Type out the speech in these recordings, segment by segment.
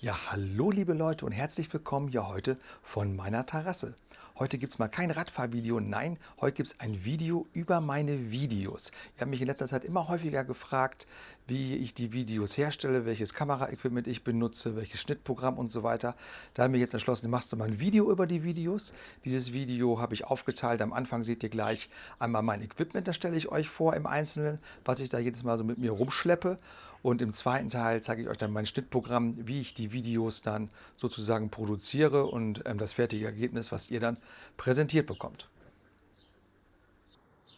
Ja, hallo liebe Leute und herzlich willkommen hier heute von meiner Terrasse. Heute gibt es mal kein Radfahrvideo, nein, heute gibt es ein Video über meine Videos. Ihr habt mich in letzter Zeit immer häufiger gefragt, wie ich die Videos herstelle, welches Kameraequipment ich benutze, welches Schnittprogramm und so weiter. Da haben wir jetzt entschlossen, machst du mal ein Video über die Videos. Dieses Video habe ich aufgeteilt. Am Anfang seht ihr gleich einmal mein Equipment, das stelle ich euch vor im Einzelnen, was ich da jedes Mal so mit mir rumschleppe. Und im zweiten Teil zeige ich euch dann mein Schnittprogramm, wie ich die Videos dann sozusagen produziere und ähm, das fertige Ergebnis, was ihr dann präsentiert bekommt.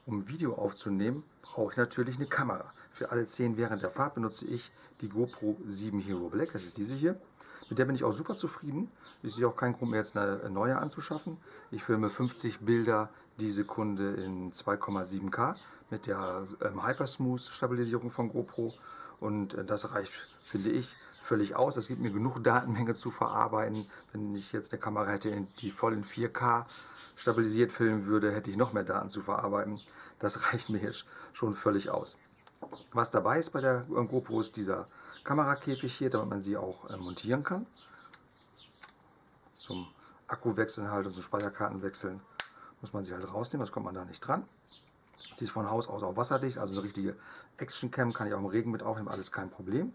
Um Video aufzunehmen, brauche ich natürlich eine Kamera. Für alle Szenen während der Fahrt benutze ich die GoPro 7 Hero Black, das ist diese hier. Mit der bin ich auch super zufrieden. Ich sehe auch keinen Grund mehr, jetzt eine neue anzuschaffen. Ich filme 50 Bilder die Sekunde in 2,7K mit der ähm, Hypersmooth Stabilisierung von GoPro und äh, das reicht, finde ich, völlig aus. Es gibt mir genug Datenmenge zu verarbeiten. Wenn ich jetzt eine Kamera hätte, die voll in 4K stabilisiert filmen würde, hätte ich noch mehr Daten zu verarbeiten. Das reicht mir jetzt schon völlig aus. Was dabei ist bei der GoPro ist dieser Kamerakäfig hier, damit man sie auch äh, montieren kann. Zum Akku wechseln halt und zum Speicherkarten wechseln muss man sie halt rausnehmen, das kommt man da nicht dran. Sie ist von Haus aus auch wasserdicht, also eine richtige Action-Cam kann ich auch im Regen mit aufnehmen, alles kein Problem.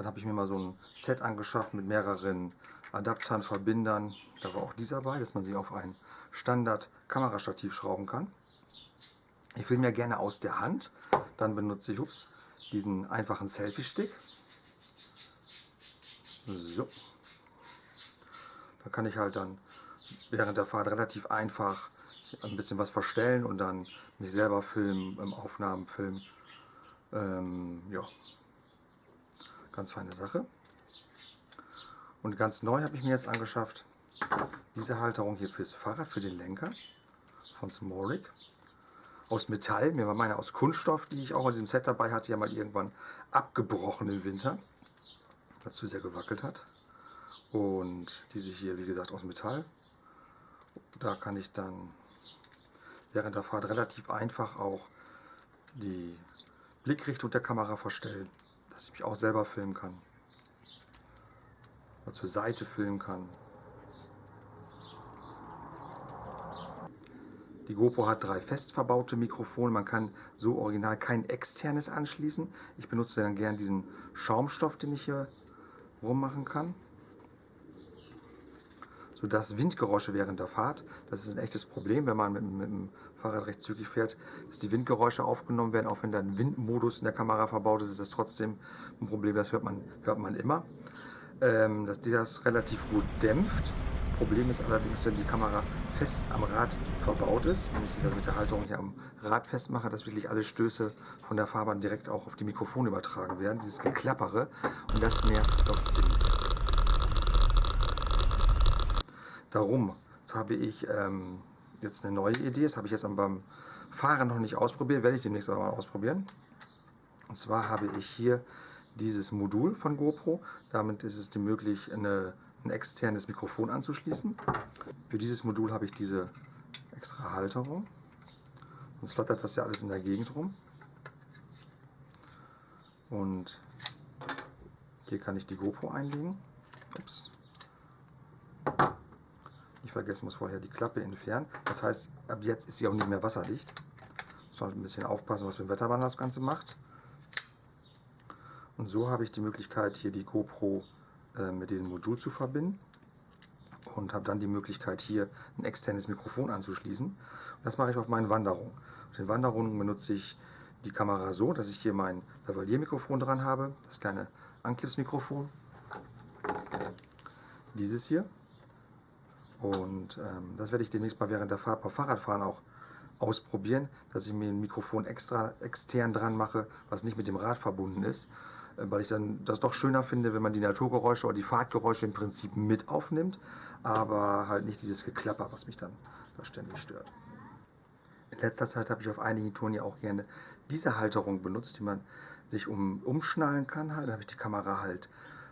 Dann habe ich mir mal so ein Set angeschafft mit mehreren Adaptern, Verbindern. Da war auch dieser bei, dass man sie auf ein Standard-Kamerastativ schrauben kann. Ich filme ja gerne aus der Hand. Dann benutze ich ups, diesen einfachen Selfie-Stick. So. Da kann ich halt dann während der Fahrt relativ einfach ein bisschen was verstellen und dann mich selber filmen, im Aufnahmen filmen. Ähm, ja, ganz feine Sache. Und ganz neu habe ich mir jetzt angeschafft, diese Halterung hier fürs Fahrrad, für den Lenker von Smorik. Aus Metall, mir war meine aus Kunststoff, die ich auch in diesem Set dabei hatte, ja mal irgendwann abgebrochen im Winter, dazu sehr gewackelt hat. Und diese hier, wie gesagt, aus Metall. Da kann ich dann während der Fahrt relativ einfach auch die Blickrichtung der Kamera verstellen, dass ich mich auch selber filmen kann. Oder zur Seite filmen kann. Die GoPro hat drei fest verbaute Mikrofone. Man kann so original kein externes anschließen. Ich benutze dann gern diesen Schaumstoff, den ich hier rummachen kann sodass Windgeräusche während der Fahrt, das ist ein echtes Problem, wenn man mit, mit dem Fahrrad recht zügig fährt, dass die Windgeräusche aufgenommen werden, auch wenn da ein Windmodus in der Kamera verbaut ist, ist das trotzdem ein Problem, das hört man, hört man immer. Ähm, dass die das relativ gut dämpft. Problem ist allerdings, wenn die Kamera fest am Rad verbaut ist, wenn ich die mit der Halterung hier am Rad festmache, dass wirklich alle Stöße von der Fahrbahn direkt auch auf die Mikrofone übertragen werden, dieses Geklappere und das nervt doch ziemlich. Darum habe ich ähm, jetzt eine neue Idee. Das habe ich jetzt beim Fahren noch nicht ausprobiert, werde ich demnächst aber mal ausprobieren. Und zwar habe ich hier dieses Modul von GoPro. Damit ist es möglich, eine, ein externes Mikrofon anzuschließen. Für dieses Modul habe ich diese extra Halterung. Sonst flattert das ja alles in der Gegend rum. Und hier kann ich die GoPro einlegen. Ups. Nicht vergessen muss vorher die Klappe entfernen. Das heißt, ab jetzt ist sie auch nicht mehr wasserdicht. Muss ein bisschen aufpassen, was für ein Wetterband das Ganze macht. Und so habe ich die Möglichkeit, hier die GoPro äh, mit diesem Modul zu verbinden. Und habe dann die Möglichkeit, hier ein externes Mikrofon anzuschließen. Und das mache ich auf meinen Wanderungen. Auf den Wanderungen benutze ich die Kamera so, dass ich hier mein Lavalier-Mikrofon dran habe. Das kleine Anklips-Mikrofon. Dieses hier. Und ähm, das werde ich demnächst mal während der Fahrt beim Fahrradfahren auch ausprobieren, dass ich mir ein Mikrofon extra extern dran mache, was nicht mit dem Rad verbunden ist, äh, weil ich dann das doch schöner finde, wenn man die Naturgeräusche oder die Fahrtgeräusche im Prinzip mit aufnimmt, aber halt nicht dieses Geklapper, was mich dann da ständig stört. In letzter Zeit habe ich auf einigen Touren ja auch gerne diese Halterung benutzt, die man sich um, umschnallen kann. Halt. Da habe ich die Kamera halt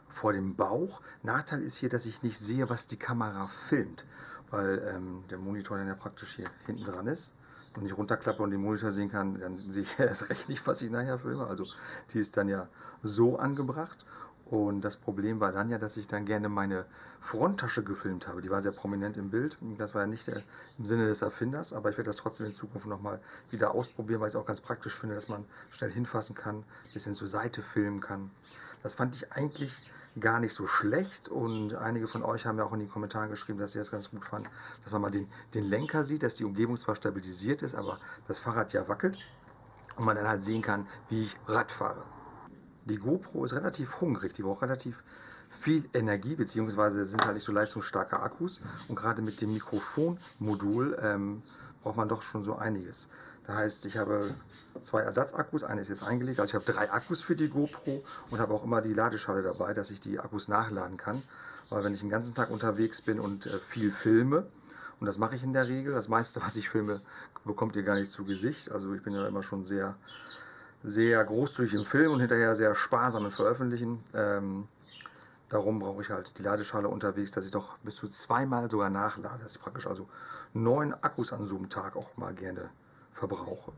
vor dem Bauch. Nachteil ist hier, dass ich nicht sehe, was die Kamera filmt, weil ähm, der Monitor dann ja praktisch hier hinten dran ist. Und ich runterklappe und den Monitor sehen kann, dann sehe ich erst recht nicht, was ich nachher filme. Also die ist dann ja so angebracht. Und das Problem war dann ja, dass ich dann gerne meine Fronttasche gefilmt habe. Die war sehr prominent im Bild. Das war ja nicht der, im Sinne des Erfinders, aber ich werde das trotzdem in Zukunft nochmal wieder ausprobieren, weil ich es auch ganz praktisch finde, dass man schnell hinfassen kann, ein bisschen zur Seite filmen kann. Das fand ich eigentlich gar nicht so schlecht und einige von euch haben ja auch in den Kommentaren geschrieben, dass sie das ganz gut fanden, dass man mal den, den Lenker sieht, dass die Umgebung zwar stabilisiert ist, aber das Fahrrad ja wackelt und man dann halt sehen kann, wie ich Rad fahre. Die GoPro ist relativ hungrig, die braucht relativ viel Energie, beziehungsweise sind halt nicht so leistungsstarke Akkus. Und gerade mit dem Mikrofonmodul ähm, braucht man doch schon so einiges. Das heißt, ich habe zwei Ersatzakkus, eine ist jetzt eingelegt, also ich habe drei Akkus für die GoPro und habe auch immer die Ladeschale dabei, dass ich die Akkus nachladen kann. Weil wenn ich den ganzen Tag unterwegs bin und äh, viel filme, und das mache ich in der Regel, das meiste, was ich filme, bekommt ihr gar nicht zu Gesicht. Also ich bin ja immer schon sehr sehr großzügig im Film und hinterher sehr sparsam im Veröffentlichen. Ähm, darum brauche ich halt die Ladeschale unterwegs, dass ich doch bis zu zweimal sogar nachlade, dass ich praktisch also neun Akkus an so einem Tag auch mal gerne verbrauche.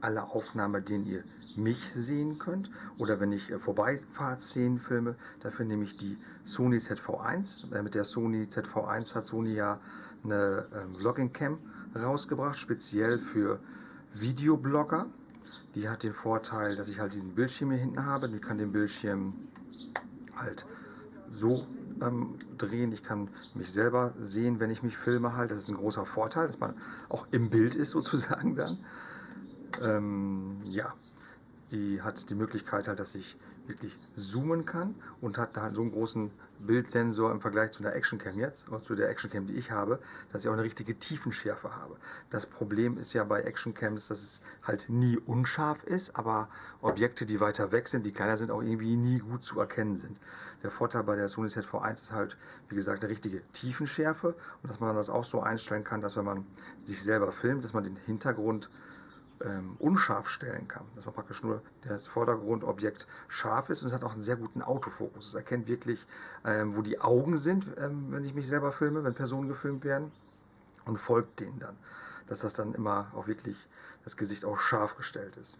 Alle Aufnahmen, denen ihr mich sehen könnt oder wenn ich äh, Vorbeifahrtszenen filme, dafür nehme ich die Sony ZV1. Äh, mit der Sony ZV1 hat Sony ja eine ähm, Vlogging Cam rausgebracht, speziell für Videoblogger. Die hat den Vorteil, dass ich halt diesen Bildschirm hier hinten habe. Ich kann den Bildschirm halt so ähm, drehen. Ich kann mich selber sehen, wenn ich mich filme halt. Das ist ein großer Vorteil, dass man auch im Bild ist sozusagen dann. Ähm, ja, die hat die Möglichkeit halt, dass ich wirklich zoomen kann und hat da halt so einen großen Bildsensor im Vergleich zu einer Actioncam jetzt, oder zu der Actioncam, die ich habe, dass ich auch eine richtige Tiefenschärfe habe. Das Problem ist ja bei Actioncams, dass es halt nie unscharf ist, aber Objekte, die weiter weg sind, die kleiner sind, auch irgendwie nie gut zu erkennen sind. Der Vorteil bei der Sony ZV1 ist halt, wie gesagt, eine richtige Tiefenschärfe und dass man das auch so einstellen kann, dass wenn man sich selber filmt, dass man den Hintergrund ähm, unscharf stellen kann. Dass man praktisch nur das Vordergrundobjekt scharf ist und es hat auch einen sehr guten Autofokus. Es erkennt wirklich, ähm, wo die Augen sind, ähm, wenn ich mich selber filme, wenn Personen gefilmt werden und folgt denen dann. Dass das dann immer auch wirklich das Gesicht auch scharf gestellt ist.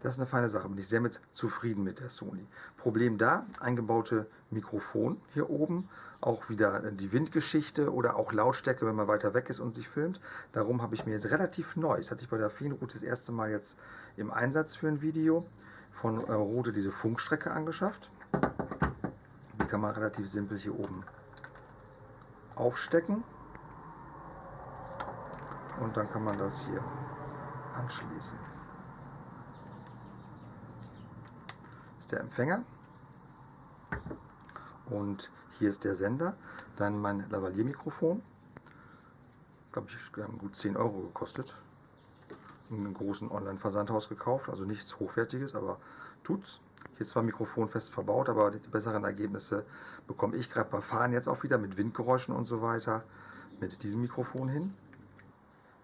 Das ist eine feine Sache, bin ich sehr mit zufrieden mit der Sony. Problem da, eingebaute Mikrofon hier oben, auch wieder die Windgeschichte oder auch Lautstärke, wenn man weiter weg ist und sich filmt. Darum habe ich mir jetzt relativ neu, das hatte ich bei der Feenroute das erste Mal jetzt im Einsatz für ein Video, von äh, diese Funkstrecke angeschafft. Die kann man relativ simpel hier oben aufstecken und dann kann man das hier anschließen. Das ist der Empfänger und hier ist der Sender, dann mein Lavalier-Mikrofon, glaube ich, gut 10 Euro gekostet. In einem großen Online-Versandhaus gekauft, also nichts Hochwertiges, aber tut's. Hier ist zwar Mikrofon fest verbaut, aber die besseren Ergebnisse bekomme ich gerade beim Fahren jetzt auch wieder mit Windgeräuschen und so weiter mit diesem Mikrofon hin.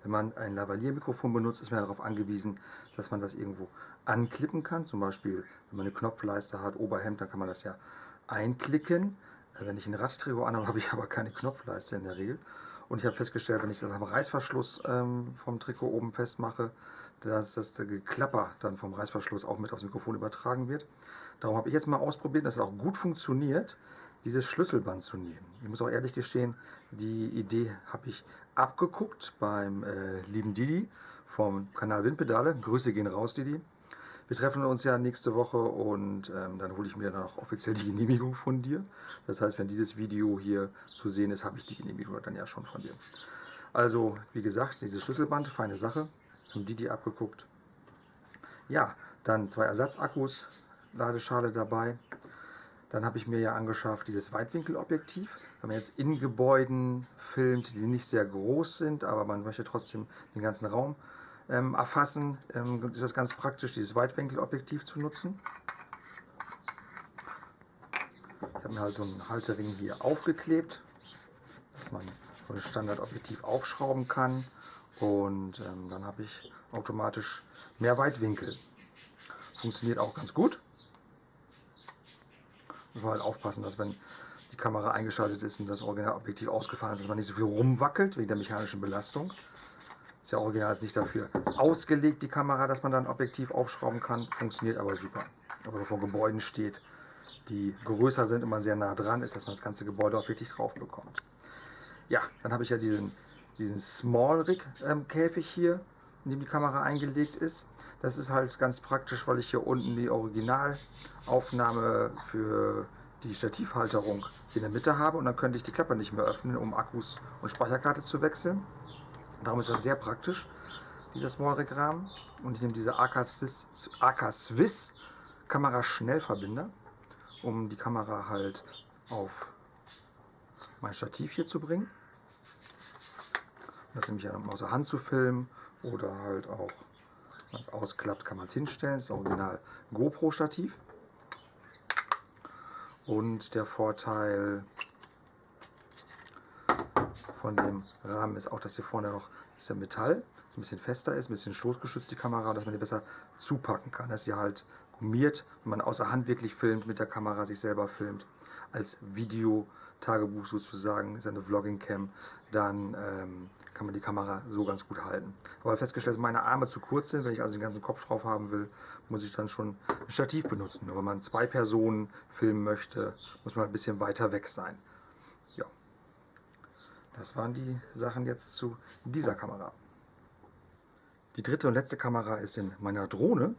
Wenn man ein Lavalier-Mikrofon benutzt, ist man darauf angewiesen, dass man das irgendwo anklippen kann. Zum Beispiel, wenn man eine Knopfleiste hat, Oberhemd, dann kann man das ja einklicken. Äh, wenn ich ein Radtrikot anhabe, habe ich aber keine Knopfleiste in der Regel. Und ich habe festgestellt, wenn ich das am Reißverschluss ähm, vom Trikot oben festmache, dass das Geklapper dann vom Reißverschluss auch mit aufs Mikrofon übertragen wird. Darum habe ich jetzt mal ausprobiert, dass es auch gut funktioniert, dieses Schlüsselband zu nehmen. Ich muss auch ehrlich gestehen, die Idee habe ich abgeguckt beim äh, lieben Didi vom Kanal Windpedale. Grüße gehen raus, Didi. Wir treffen uns ja nächste Woche und ähm, dann hole ich mir dann auch offiziell die Genehmigung von dir. Das heißt, wenn dieses Video hier zu sehen ist, habe ich die Genehmigung dann ja schon von dir. Also, wie gesagt, dieses Schlüsselband, feine Sache. Haben die die abgeguckt. Ja, dann zwei Ersatzakkus, Ladeschale dabei. Dann habe ich mir ja angeschafft dieses Weitwinkelobjektiv. Wenn man jetzt in Gebäuden filmt, die nicht sehr groß sind, aber man möchte trotzdem den ganzen Raum ähm, erfassen, ähm, ist das ganz praktisch, dieses Weitwinkelobjektiv zu nutzen. Ich habe mir halt so einen Halterring hier aufgeklebt, dass man so ein Standardobjektiv aufschrauben kann und ähm, dann habe ich automatisch mehr Weitwinkel. Funktioniert auch ganz gut. Muss man halt aufpassen, dass wenn die Kamera eingeschaltet ist und das Originalobjektiv ausgefallen ist, dass man nicht so viel rumwackelt wegen der mechanischen Belastung. Ist ja original ist nicht dafür ausgelegt, die Kamera, dass man dann Objektiv aufschrauben kann. Funktioniert aber super. Aber vor Gebäuden steht, die größer sind und man sehr nah dran ist, dass man das ganze Gebäude auch wirklich drauf bekommt. Ja, dann habe ich ja diesen, diesen Small Rig ähm, Käfig hier, in dem die Kamera eingelegt ist. Das ist halt ganz praktisch, weil ich hier unten die Originalaufnahme für die Stativhalterung in der Mitte habe und dann könnte ich die Klappe nicht mehr öffnen, um Akkus und Speicherkarte zu wechseln. Darum ist das sehr praktisch, dieser Small Rig Rahmen. Und ich nehme diese AK Swiss, AK Swiss Kamera Schnellverbinder, um die Kamera halt auf mein Stativ hier zu bringen. Das nehme ich ja aus der Hand zu filmen oder halt auch wenn es ausklappt, kann man es hinstellen. Das ist original GoPro-Stativ. Und der Vorteil von dem Rahmen ist auch, dass hier vorne noch ist Metall, das ein bisschen fester ist, ein bisschen stoßgeschützt die Kamera, dass man die besser zupacken kann. Dass sie halt gummiert, wenn man außer Hand wirklich filmt, mit der Kamera sich selber filmt, als Video-Tagebuch sozusagen, ist eine Vlogging-Cam, dann ähm, kann man die Kamera so ganz gut halten. Aber festgestellt, dass meine Arme zu kurz sind, wenn ich also den ganzen Kopf drauf haben will, muss ich dann schon ein Stativ benutzen. Nur wenn man zwei Personen filmen möchte, muss man ein bisschen weiter weg sein. Das waren die Sachen jetzt zu dieser Kamera. Die dritte und letzte Kamera ist in meiner Drohne.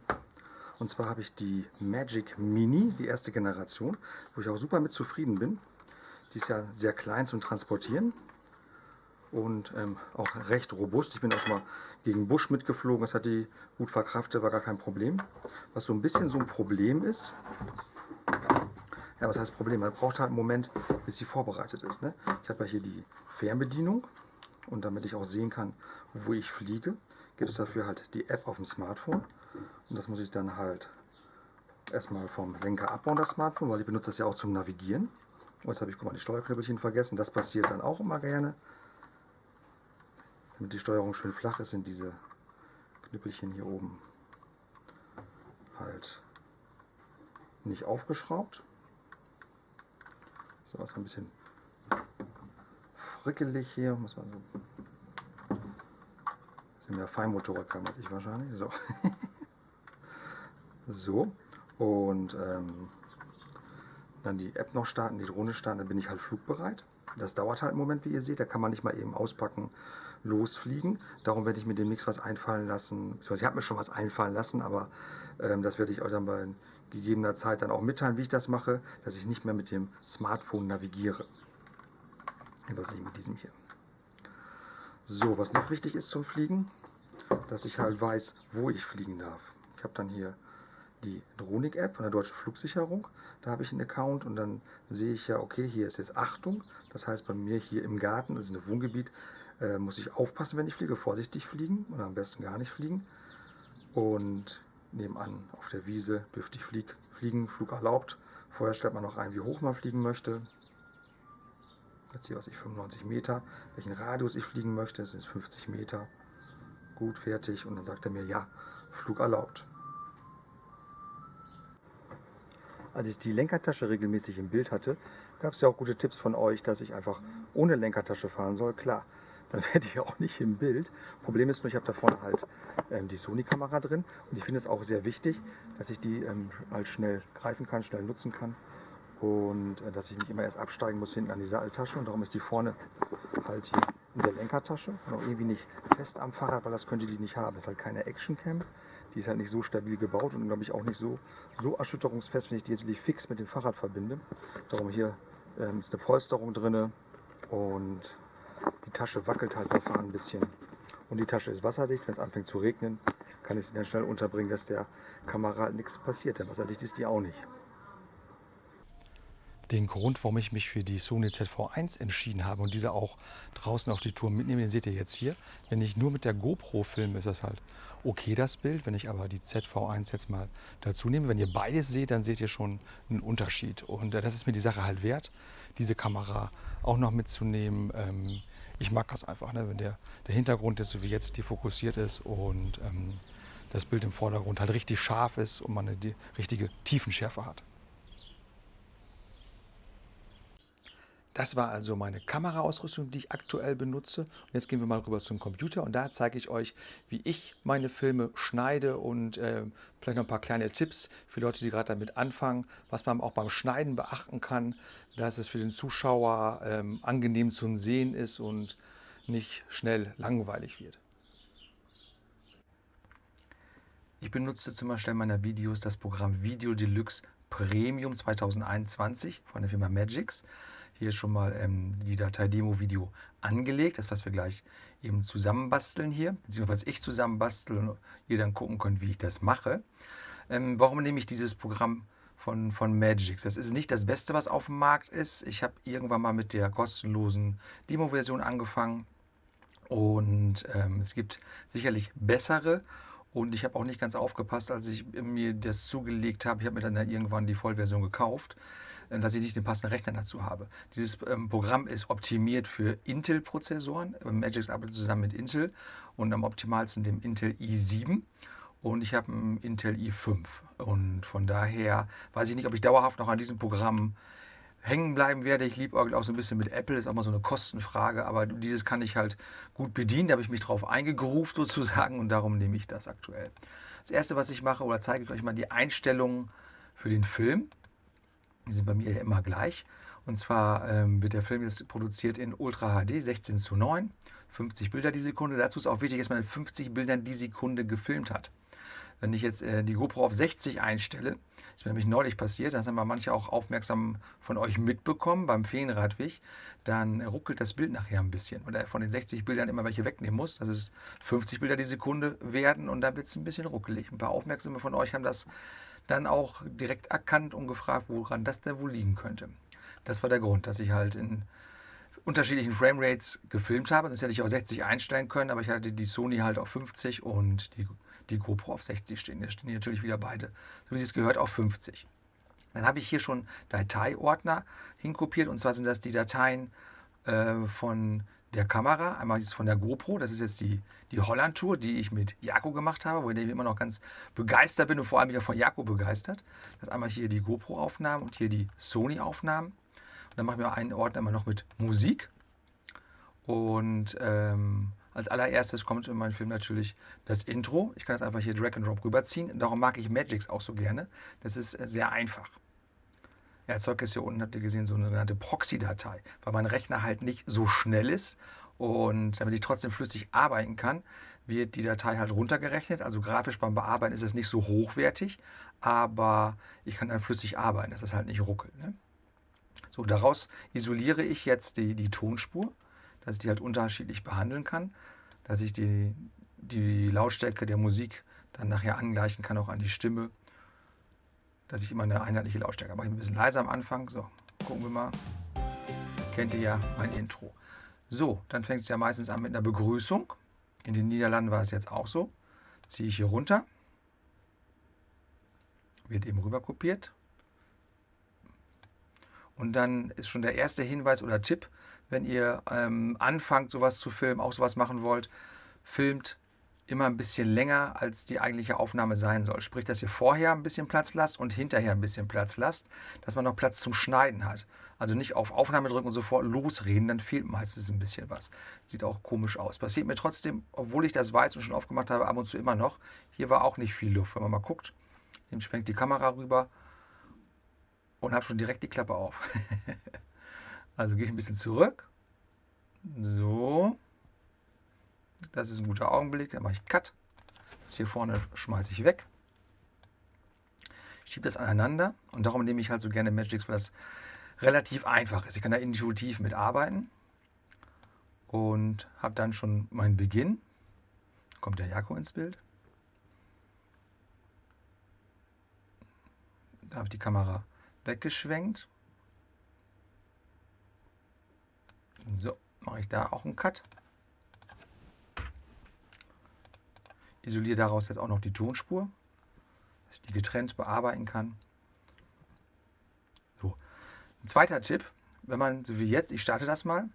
Und zwar habe ich die Magic Mini, die erste Generation, wo ich auch super mit zufrieden bin. Die ist ja sehr klein zum Transportieren und ähm, auch recht robust. Ich bin auch schon mal gegen Busch mitgeflogen, das hat die gut verkraftet, war gar kein Problem. Was so ein bisschen so ein Problem ist, ja, was heißt Problem? Man braucht halt einen Moment, bis sie vorbereitet ist. Ne? Ich habe hier die Fernbedienung und damit ich auch sehen kann, wo ich fliege, gibt es dafür halt die App auf dem Smartphone. Und das muss ich dann halt erstmal vom Lenker abbauen, das Smartphone, weil ich benutze das ja auch zum Navigieren. Und jetzt habe ich, guck mal, die Steuerknöppelchen vergessen. Das passiert dann auch immer gerne. Damit die Steuerung schön flach ist, sind diese Knüppelchen hier oben halt nicht aufgeschraubt. So, ist ein bisschen frickelig hier, muss man so. Sind mehr Feinmotoriker als ich wahrscheinlich. So. so. Und ähm, dann die App noch starten, die Drohne starten, dann bin ich halt flugbereit. Das dauert halt einen Moment, wie ihr seht. Da kann man nicht mal eben auspacken, losfliegen. Darum werde ich mir demnächst was einfallen lassen. Ich habe mir schon was einfallen lassen, aber ähm, das werde ich euch dann bei gegebener Zeit dann auch mitteilen, wie ich das mache, dass ich nicht mehr mit dem Smartphone navigiere. Nicht mit diesem hier. So, was noch wichtig ist zum Fliegen, dass ich halt weiß, wo ich fliegen darf. Ich habe dann hier die Dronik-App von der Deutschen Flugsicherung. Da habe ich einen Account und dann sehe ich ja, okay, hier ist jetzt Achtung. Das heißt, bei mir hier im Garten, das ist ein Wohngebiet, äh, muss ich aufpassen, wenn ich fliege, vorsichtig fliegen oder am besten gar nicht fliegen. Und nebenan auf der Wiese dürfte ich flieg, fliegen, Flug erlaubt. Vorher stellt man noch ein, wie hoch man fliegen möchte. Jetzt hier, was ich, 95 Meter. Welchen Radius ich fliegen möchte, das sind 50 Meter. Gut, fertig. Und dann sagt er mir, ja, Flug erlaubt. Als ich die Lenkertasche regelmäßig im Bild hatte, gab es ja auch gute Tipps von euch, dass ich einfach ohne Lenkertasche fahren soll. Klar, dann werde ich auch nicht im Bild. Problem ist nur, ich habe da vorne halt ähm, die Sony-Kamera drin und ich finde es auch sehr wichtig, dass ich die ähm, halt schnell greifen kann, schnell nutzen kann und äh, dass ich nicht immer erst absteigen muss hinten an die Seiltasche und darum ist die vorne halt hier in der Lenkertasche und auch irgendwie nicht fest am Fahrrad, weil das könnte die nicht haben. Das ist halt keine Action-Cam, die ist halt nicht so stabil gebaut und glaube ich auch nicht so, so erschütterungsfest, wenn ich die jetzt wirklich fix mit dem Fahrrad verbinde. Darum hier ähm, ist eine Polsterung drin und die Tasche wackelt halt Fahren ein bisschen. Und die Tasche ist wasserdicht. Wenn es anfängt zu regnen, kann ich sie dann schnell unterbringen, dass der Kamera nichts passiert. Denn wasserdicht ist die auch nicht. Den Grund, warum ich mich für die Sony ZV1 entschieden habe und diese auch draußen auf die Tour mitnehme, den seht ihr jetzt hier. Wenn ich nur mit der GoPro filme, ist das halt okay, das Bild. Wenn ich aber die ZV1 jetzt mal dazu nehme, wenn ihr beides seht, dann seht ihr schon einen Unterschied. Und äh, das ist mir die Sache halt wert, diese Kamera auch noch mitzunehmen. Ähm, ich mag das einfach, ne? wenn der, der Hintergrund ist, so wie jetzt, die fokussiert ist und ähm, das Bild im Vordergrund halt richtig scharf ist und man eine die richtige Tiefenschärfe hat. Das war also meine Kameraausrüstung, die ich aktuell benutze. Und jetzt gehen wir mal rüber zum Computer und da zeige ich euch, wie ich meine Filme schneide und äh, vielleicht noch ein paar kleine Tipps für Leute, die gerade damit anfangen, was man auch beim Schneiden beachten kann, dass es für den Zuschauer ähm, angenehm zu sehen ist und nicht schnell langweilig wird. Ich benutze zum Erstellen meiner Videos das Programm Video Deluxe Premium 2021 von der Firma Magix. Hier schon mal ähm, die Datei Demo-Video angelegt, das was wir gleich eben zusammenbasteln hier, beziehungsweise ich zusammenbastel und ihr dann gucken könnt, wie ich das mache. Ähm, warum nehme ich dieses Programm von, von Magix? Das ist nicht das Beste, was auf dem Markt ist. Ich habe irgendwann mal mit der kostenlosen Demo-Version angefangen und ähm, es gibt sicherlich bessere und ich habe auch nicht ganz aufgepasst, als ich mir das zugelegt habe. Ich habe mir dann irgendwann die Vollversion gekauft, dass ich nicht den passenden Rechner dazu habe. Dieses ähm, Programm ist optimiert für Intel-Prozessoren. Äh, Magix arbeitet zusammen mit Intel und am optimalsten dem Intel i7 und ich habe einen Intel i5 und von daher weiß ich nicht, ob ich dauerhaft noch an diesem Programm hängen bleiben werde. Ich liebe auch so ein bisschen mit Apple, ist auch mal so eine Kostenfrage, aber dieses kann ich halt gut bedienen. Da habe ich mich drauf eingegroovt sozusagen und darum nehme ich das aktuell. Das erste, was ich mache, oder zeige ich euch mal die Einstellungen für den Film. Die sind bei mir ja immer gleich. Und zwar ähm, wird der Film jetzt produziert in Ultra HD 16 zu 9, 50 Bilder die Sekunde. Dazu ist auch wichtig, dass man in 50 Bildern die Sekunde gefilmt hat. Wenn ich jetzt äh, die GoPro auf 60 einstelle, ist mir nämlich neulich passiert, das haben wir manche auch aufmerksam von euch mitbekommen beim Feenradweg, dann ruckelt das Bild nachher ein bisschen. Oder von den 60 Bildern immer welche wegnehmen muss, dass es 50 Bilder die Sekunde werden und dann wird es ein bisschen ruckelig. Ein paar Aufmerksame von euch haben das dann auch direkt erkannt und gefragt, woran das denn wohl liegen könnte. Das war der Grund, dass ich halt in unterschiedlichen Framerates gefilmt habe. Das hätte ich auch 60 einstellen können, aber ich hatte die Sony halt auf 50 und die die GoPro auf 60 stehen. Jetzt stehen natürlich wieder beide, so wie es gehört, auf 50. Dann habe ich hier schon Dateiordner hinkopiert und zwar sind das die Dateien äh, von der Kamera. Einmal ist von der GoPro, das ist jetzt die, die Holland-Tour, die ich mit Jako gemacht habe, wo ich immer noch ganz begeistert bin und vor allem wieder von Jako begeistert. Das ist einmal hier die GoPro-Aufnahmen und hier die Sony-Aufnahmen. Und dann machen wir einen Ordner immer noch mit Musik. Und ähm, als allererstes kommt in meinem Film natürlich das Intro. Ich kann das einfach hier Drag and Drop rüberziehen. Darum mag ich Magix auch so gerne. Das ist äh, sehr einfach. Er erzeugt jetzt hier unten, habt ihr gesehen, so eine sogenannte Proxy-Datei, weil mein Rechner halt nicht so schnell ist. Und damit ich trotzdem flüssig arbeiten kann, wird die Datei halt runtergerechnet. Also grafisch beim Bearbeiten ist es nicht so hochwertig, aber ich kann dann flüssig arbeiten, dass es halt nicht ruckelt. Ne? So, daraus isoliere ich jetzt die, die Tonspur dass ich die halt unterschiedlich behandeln kann, dass ich die, die Lautstärke der Musik dann nachher angleichen kann, auch an die Stimme, dass ich immer eine einheitliche Lautstärke habe. Mache ich ein bisschen leiser am Anfang. So, gucken wir mal. Kennt ihr ja mein Intro. So, dann fängt es ja meistens an mit einer Begrüßung. In den Niederlanden war es jetzt auch so. Ziehe ich hier runter. Wird eben rüber kopiert. Und dann ist schon der erste Hinweis oder Tipp, wenn ihr ähm, anfangt, sowas zu filmen, auch sowas machen wollt, filmt immer ein bisschen länger, als die eigentliche Aufnahme sein soll. Sprich, dass ihr vorher ein bisschen Platz lasst und hinterher ein bisschen Platz lasst, dass man noch Platz zum Schneiden hat. Also nicht auf Aufnahme drücken und sofort losreden, dann fehlt meistens ein bisschen was. Sieht auch komisch aus. Passiert mir trotzdem, obwohl ich das weiß und schon aufgemacht habe, ab und zu immer noch. Hier war auch nicht viel Luft. Wenn man mal guckt, dem schwenkt die Kamera rüber und habe schon direkt die Klappe auf. Also gehe ich ein bisschen zurück. So. Das ist ein guter Augenblick. Dann mache ich Cut. Das hier vorne schmeiße ich weg. Schiebe das aneinander. Und darum nehme ich halt so gerne Magix, weil das relativ einfach ist. Ich kann da intuitiv mitarbeiten. Und habe dann schon meinen Beginn. Kommt der Jako ins Bild. Da habe ich die Kamera weggeschwenkt. So, mache ich da auch einen Cut. Isoliere daraus jetzt auch noch die Tonspur, dass ich die getrennt bearbeiten kann. So. Ein zweiter Tipp, wenn man, so wie jetzt, ich starte das mal.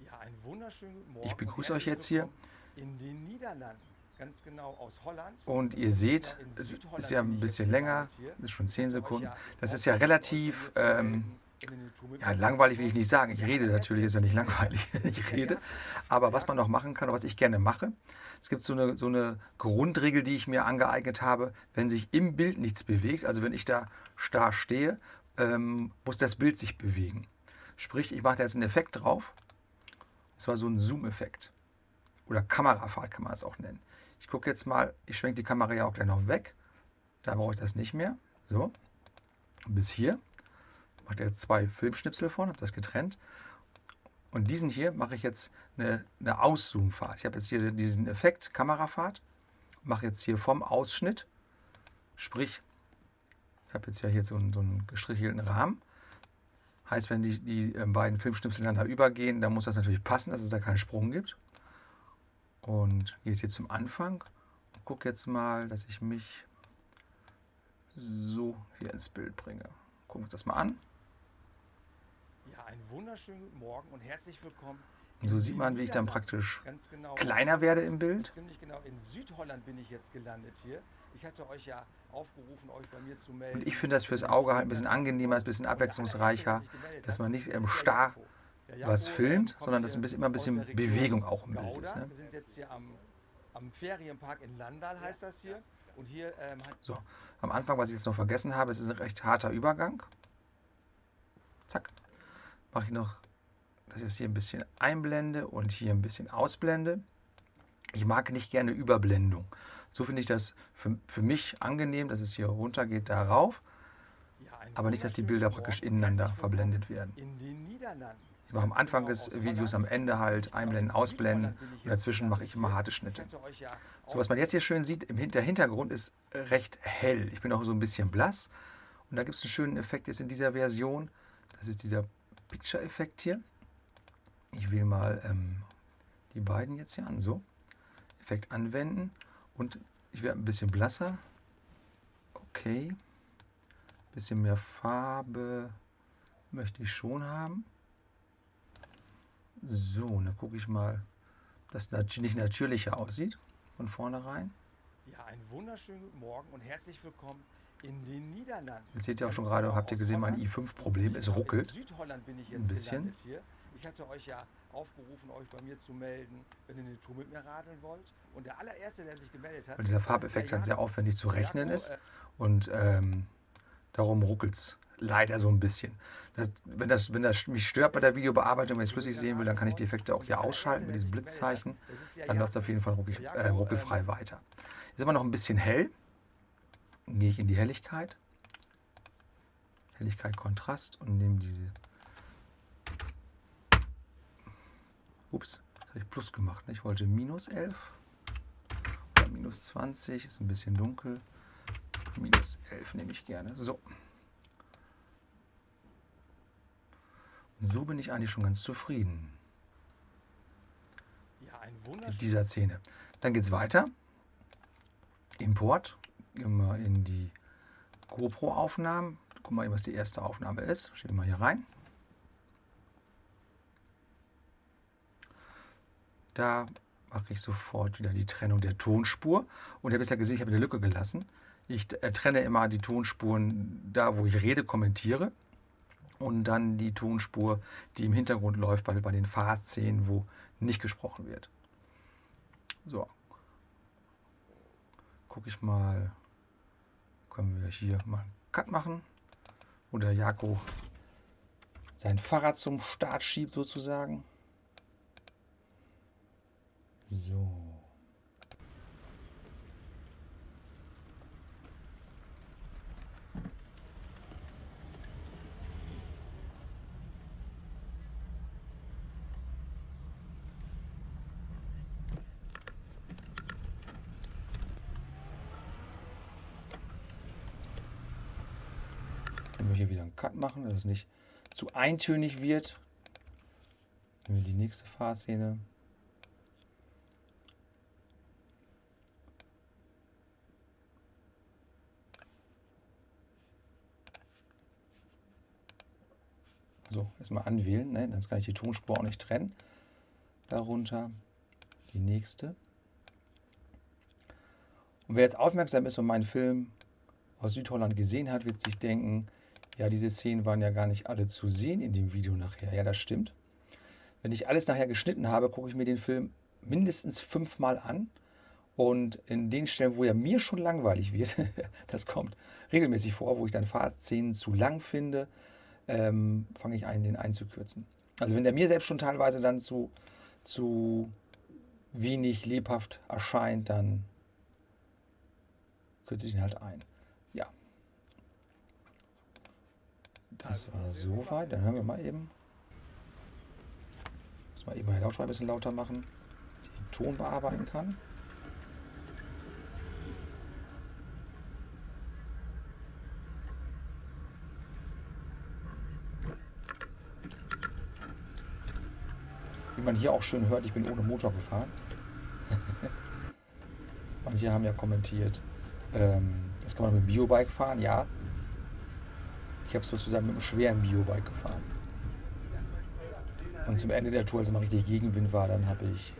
Ja, einen wunderschönen guten Morgen. Ich begrüße euch jetzt hier. In den Niederlanden, ganz genau aus Holland. Und ihr seht, es ist ja ein bisschen länger, ist schon 10 Sekunden. Das ist ja relativ ähm, Ja, langweilig will ich nicht sagen. Ich rede natürlich, ist ja nicht langweilig, wenn ich rede. Aber was man noch machen kann, was ich gerne mache, es gibt so eine, so eine Grundregel, die ich mir angeeignet habe, wenn sich im Bild nichts bewegt, also wenn ich da starr stehe, ähm, muss das Bild sich bewegen. Sprich, ich mache da jetzt einen Effekt drauf. Das war so ein Zoom-Effekt. Oder Kamerafahrt kann man es auch nennen. Ich gucke jetzt mal, ich schwenke die Kamera ja auch gleich noch weg. Da brauche ich das nicht mehr. So, bis hier. Mache jetzt zwei Filmschnipsel von, habe das getrennt. Und diesen hier mache ich jetzt eine, eine Auszoom-Fahrt. Ich habe jetzt hier diesen Effekt, Kamerafahrt. Mache jetzt hier vom Ausschnitt, sprich, ich habe jetzt ja hier so einen, so einen gestrichelten Rahmen. Heißt, wenn die, die äh, beiden Filmschnipsel ineinander übergehen, dann muss das natürlich passen, dass es da keinen Sprung gibt. Und gehe jetzt hier zum Anfang und gucke jetzt mal, dass ich mich so hier ins Bild bringe. Gucken wir uns das mal an. Einen wunderschönen guten Morgen und herzlich willkommen. So sieht man, wie ich dann praktisch Ganz genau. kleiner werde im Bild. Ziemlich genau. In Südholland bin ich jetzt gelandet hier. Ich hatte euch ja aufgerufen, euch bei mir zu melden. Und ich finde das fürs Auge halt ein bisschen angenehmer, ein bisschen abwechslungsreicher, dass man nicht das ähm, starr. Der was filmt, sondern dass ein bisschen, immer ein bisschen Bewegung auch im Bild ist. Ne? Wir sind jetzt hier am, am Ferienpark in Landal, heißt das hier. Und hier ähm, So, am Anfang, was ich jetzt noch vergessen habe, es ist ein recht harter Übergang. Zack. Mache ich noch, dass ich es hier ein bisschen einblende und hier ein bisschen ausblende. Ich mag nicht gerne Überblendung. So finde ich das für, für mich angenehm, dass es hier runter geht, darauf. ja, Aber nicht, dass die Bilder praktisch ineinander verblendet werden. In den Niederlanden. Ich mache am Anfang des Videos, am. Ende halt einblenden, in ausblenden und dazwischen mache ich immer harte. Schnitte. So, was man jetzt hier schön sieht, im der Hintergrund ist recht hell. Ich bin auch so ein bisschen blass. Und da gibt es einen schönen Effekt jetzt in dieser Version. Das ist dieser Picture-Effekt hier. Ich wähle mal ähm, die beiden jetzt hier an. So, Effekt anwenden. Und ich werde ein bisschen blasser. Okay. Bisschen mehr Farbe möchte ich schon haben. So, dann gucke ich mal, dass das nicht natürlicher aussieht von vornherein. Ja, einen wunderschönen guten Morgen und herzlich willkommen in den Niederlanden. Jetzt seht ihr auch schon gerade, genau habt ihr gesehen, mein Holland. i5-Problem, Ziemlich es ruckelt. Ein bisschen. Ich hatte euch ja aufgerufen, euch bei mir zu melden, wenn ihr eine Tour mit mir radeln wollt. Und der allererste, der sich gemeldet hat, Weil dieser das Farbeffekt halt sehr aufwendig zu rechnen ist. äh, Und ähm, darum ruckelt es leider so ein bisschen. Das, wenn, das, wenn das mich stört bei der Videobearbeitung, wenn ich es flüssig sehen will, dann kann ich die Effekte auch hier ausschalten mit diesem Blitzzeichen. Das Dann läuft es auf jeden Fall äh, ruckelfrei ähm, weiter. Ist immer noch ein bisschen hell. Dann gehe ich in die Helligkeit. Helligkeit, Kontrast und nehme diese. Ups, das habe ich Plus gemacht. Ne? Ich wollte minus 11 oder minus 20, ist ein bisschen dunkel. Minus 11 nehme ich gerne. So. Und so bin ich eigentlich schon ganz zufrieden Ja, ein mit dieser Szene. Dann geht es weiter. Import. Wir in die GoPro-Aufnahmen. Guck mal, was die erste Aufnahme ist. Schieben wir hier rein. Da mache ich sofort wieder die Trennung der Tonspur. Und ihr habt ja gesehen, ich habe eine Lücke gelassen. Ich äh, trenne immer die Tonspuren da, wo ich rede, kommentiere. Und dann die Tonspur, die im Hintergrund läuft, bei, bei den Fahrszenen, wo nicht gesprochen wird. So. Gucke ich mal. Können wir hier mal einen Cut machen. Wo der Jako sein Fahrrad zum Start schiebt, sozusagen. So. Können wir hier wieder Cut machen, dass es nicht zu eintönig wird. Nehmen wir die nächste Fahrszene. So, erstmal anwählen, ne? dann kann ich die Tonspur auch nicht trennen. Darunter die nächste. Und wer jetzt aufmerksam ist und meinen Film aus Südholland gesehen hat, wird sich denken, Ja, diese Szenen waren ja gar nicht alle zu sehen in dem Video nachher. Ja, das stimmt. Wenn ich alles nachher geschnitten habe, gucke ich mir den Film mindestens fünfmal an. Und in den Stellen, wo er mir schon langweilig wird, das kommt regelmäßig vor, wo ich dann Fahrszenen zu lang finde, ähm, fange ich an, den einzukürzen. Also wenn der mir selbst schon teilweise dann zu, zu wenig lebhaft erscheint, dann kürze ich ihn halt ein. Ja. Das war soweit. Dann hören wir mal eben. Muss mal eben meinen Lautsprecher ein bisschen lauter machen, dass ich den Ton bearbeiten kann. Wie man hier auch schön hört, ich bin ohne Motor gefahren. Manche haben ja kommentiert, ähm, das kann man mit dem Biobike fahren. Ja, ich habe sozusagen mit einem schweren Biobike gefahren. Und zum Ende der Tour, als es mal richtig Gegenwind war, dann habe ich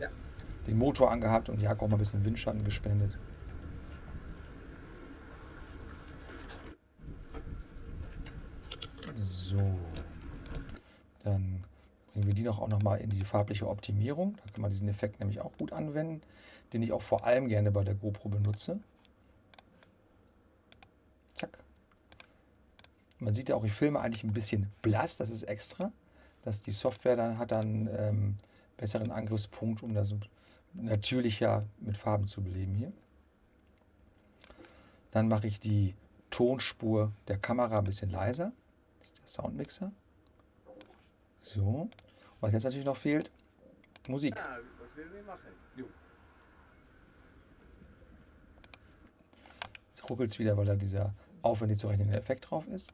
den Motor angehabt und Jakob mal ein bisschen Windschatten gespendet. So. Dann bringen wir die noch auch noch mal in die farbliche Optimierung. Da kann man diesen Effekt nämlich auch gut anwenden, den ich auch vor allem gerne bei der GoPro benutze. Zack. Man sieht ja auch, ich filme eigentlich ein bisschen blass, das ist extra. Dass die Software dann hat dann ähm, besseren Angriffspunkt, um das natürlicher mit Farben zu beleben hier. Dann mache ich die Tonspur der Kamera ein bisschen leiser. Das ist der Soundmixer. So. Was jetzt natürlich noch fehlt, Musik. Ja, was will wir machen? Jo. Jetzt ruckelt es wieder, weil da dieser aufwendig zu rechnende Effekt drauf ist.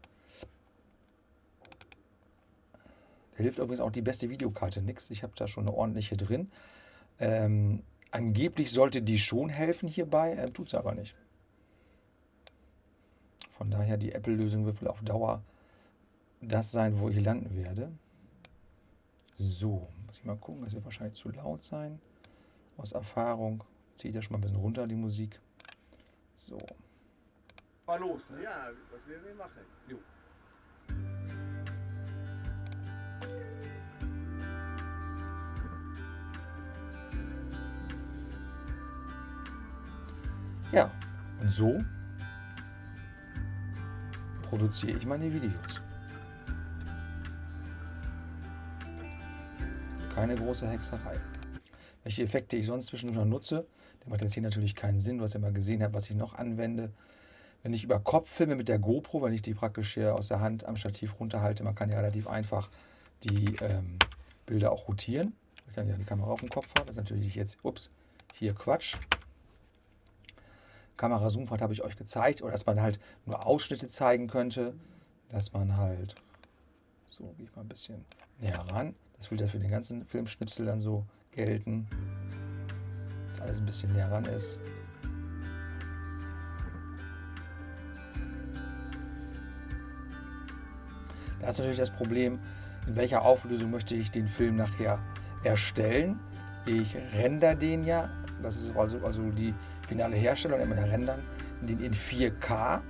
Da hilft übrigens auch die beste Videokarte nichts. Ich habe da schon eine ordentliche drin. Ähm, angeblich sollte die schon helfen hierbei, äh, tut sie aber nicht. Von daher die Apple-Lösung wird wohl auf Dauer das sein, wo ich landen werde. So, muss ich mal gucken, das wird wahrscheinlich zu laut sein. Aus Erfahrung ziehe ich das schon mal ein bisschen runter, die Musik. So. Mal los, ne? Ja, was will wir machen? Jo. Ja, und so produziere ich meine Videos. Keine große Hexerei. Welche Effekte ich sonst zwischendurch noch nutze, der macht jetzt hier natürlich keinen Sinn. Du hast ja mal gesehen, was ich noch anwende. Wenn ich über Kopf filme mit der GoPro, wenn ich die praktisch hier aus der Hand am Stativ runterhalte, man kann ja relativ einfach die ähm, Bilder auch rotieren. Wenn ich dann ja die Kamera auf dem Kopf habe, das ist natürlich jetzt, ups, hier Quatsch. Kamera-Zoom-Fahrt habe ich euch gezeigt, oder dass man halt nur Ausschnitte zeigen könnte, dass man halt, so gehe ich mal ein bisschen näher ran, das will ja für den ganzen Filmschnipsel dann so gelten, dass alles ein bisschen näher ran ist. Da ist natürlich das Problem, in welcher Auflösung möchte ich den Film nachher erstellen. Ich render den ja, das ist also, also die finale Herstellung, immer rendern, den in 4K,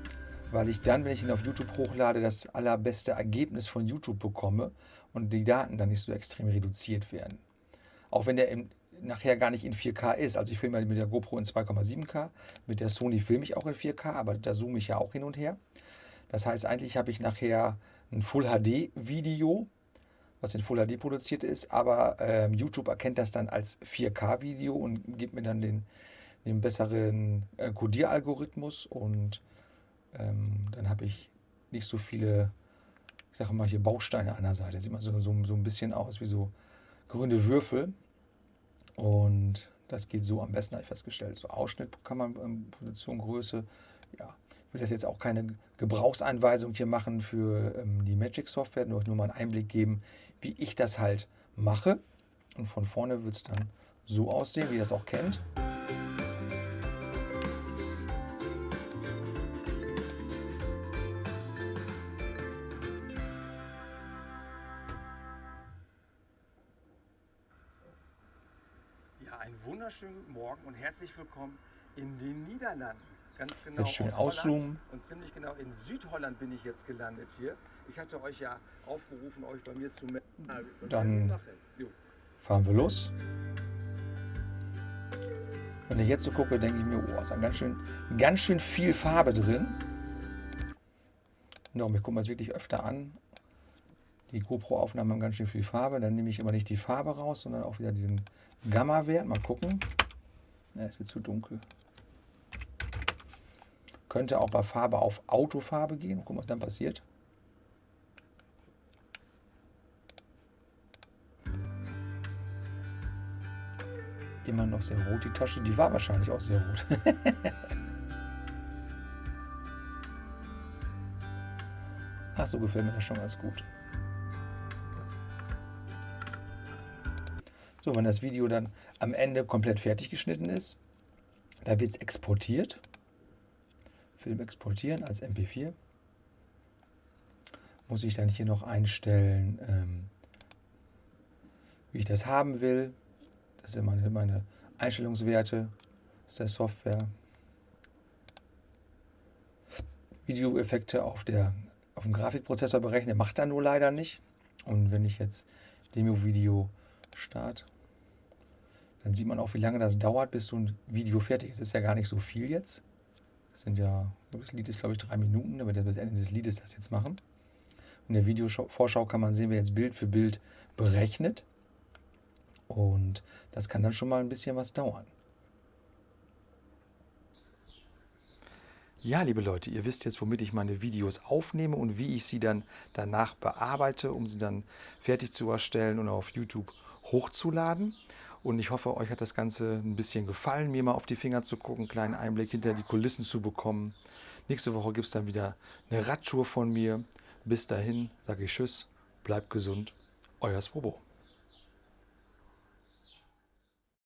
weil ich dann, wenn ich ihn auf YouTube hochlade, das allerbeste Ergebnis von YouTube bekomme und die Daten dann nicht so extrem reduziert werden. Auch wenn der im, nachher gar nicht in 4K ist. Also ich filme mit der GoPro in 2,7K, mit der Sony filme ich auch in 4K, aber da zoome ich ja auch hin und her. Das heißt, eigentlich habe ich nachher ein Full HD Video, was in Full HD produziert ist, aber ähm, YouTube erkennt das dann als 4K Video und gibt mir dann den, den besseren äh, Codieralgorithmus und ähm, dann habe ich nicht so viele, ich sage mal hier Bausteine an der Seite. Sieht man so, so, so ein bisschen aus wie so grüne Würfel und das geht so am besten, habe ich festgestellt. So Ausschnitt kann man, ähm, Positiongröße, ja, ich will das jetzt auch keine Gebrauchsanweisung hier machen für ähm, die Magic Software, nur, nur mal einen Einblick geben, wie ich das halt mache. Und von vorne wird es dann so aussehen, wie ihr das auch kennt. Guten Morgen und herzlich willkommen in den Niederlanden. Ganz genau. Jetzt schön auszoomen. Und ziemlich genau in Südholland bin ich jetzt gelandet hier. Ich hatte euch ja aufgerufen, euch bei mir zu melden. Dann Jo. fahren wir los. Wenn ich jetzt so gucke, denke ich mir, oh, ist da ganz schön, ganz schön viel Farbe drin. Darum, ich gucke mir das wirklich öfter an. Die GoPro-Aufnahmen haben ganz schön viel Farbe. Dann nehme ich immer nicht die Farbe raus, sondern auch wieder diesen Gamma-Wert. Mal gucken. Ja, es wird zu dunkel. Könnte auch bei Farbe auf Autofarbe gehen. Gucken, was dann passiert. Immer noch sehr rot die Tasche. Die war wahrscheinlich auch sehr rot. Ach, so gefällt mir das schon ganz gut. So, wenn das Video dann am Ende komplett fertig geschnitten ist, da wird es exportiert. Film exportieren als MP4. Muss ich dann hier noch einstellen, ähm, wie ich das haben will. Das sind meine, meine Einstellungswerte aus der Software. Videoeffekte auf, auf dem Grafikprozessor berechnen, macht er nur leider nicht. Und wenn ich jetzt Demo-Video starte, dann sieht man auch, wie lange das dauert, bis so ein Video fertig ist. Das ist ja gar nicht so viel jetzt. Das sind ja, das Lied ist glaube ich drei Minuten, damit wir bis Ende des Liedes das jetzt machen. In der Videovorschau kann man sehen, wer jetzt Bild für Bild berechnet. Und das kann dann schon mal ein bisschen was dauern. Ja, liebe Leute, ihr wisst jetzt, womit ich meine Videos aufnehme und wie ich sie dann danach bearbeite, um sie dann fertig zu erstellen und auf YouTube hochzuladen. Und ich hoffe, euch hat das Ganze ein bisschen gefallen, mir mal auf die Finger zu gucken, einen kleinen Einblick hinter die Kulissen zu bekommen. Nächste Woche gibt es dann wieder eine Radtour von mir. Bis dahin sage ich Tschüss, bleibt gesund, euer Swobo.